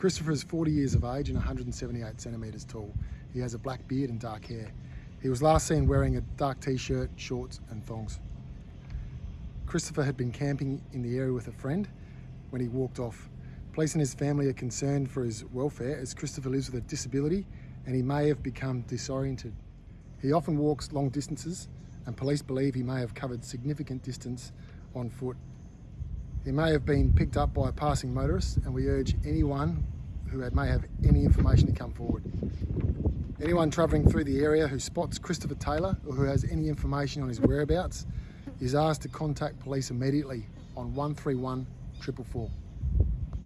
Christopher is 40 years of age and 178 centimetres tall. He has a black beard and dark hair. He was last seen wearing a dark t-shirt, shorts and thongs. Christopher had been camping in the area with a friend when he walked off. Police and his family are concerned for his welfare as Christopher lives with a disability and he may have become disoriented. He often walks long distances and police believe he may have covered significant distance on foot. He may have been picked up by a passing motorist and we urge anyone who may have any information to come forward. Anyone travelling through the area who spots Christopher Taylor or who has any information on his whereabouts is asked to contact police immediately on 131 444.